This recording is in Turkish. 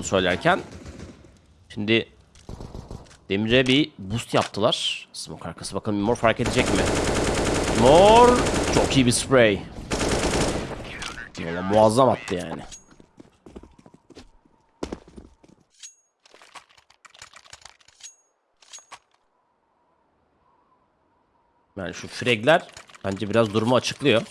bunu söylerken. Şimdi Demir'e bir boost yaptılar. Smoke arkası bakalım Mor fark edecek mi? Mor çok iyi bir spray. Valla muazzam attı yani. Yani şu fragler bence biraz durumu açıklıyor.